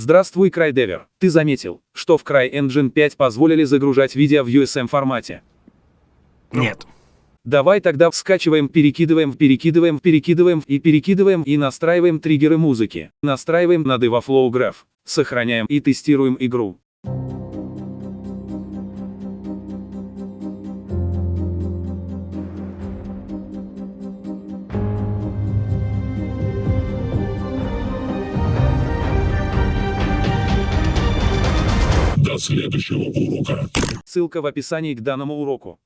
Здравствуй, CryDever. Ты заметил, что в CryEngine 5 позволили загружать видео в USM формате? Нет. Давай тогда скачиваем, перекидываем, перекидываем, перекидываем и перекидываем и настраиваем триггеры музыки. Настраиваем над Flow Graph. Сохраняем и тестируем игру. Следующего урока. Ссылка в описании к данному уроку.